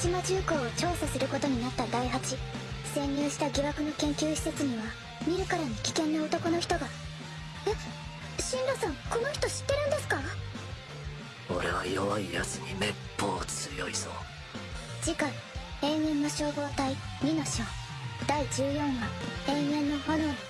島重工を調査することになった第8潜入した疑惑の研究施設には見るからに危険な男の人が。えシンラさんこの人知ってるんですか？俺は弱い奴にめっぽう強いぞ。次回永遠の消防隊2の章第14話永遠の炎。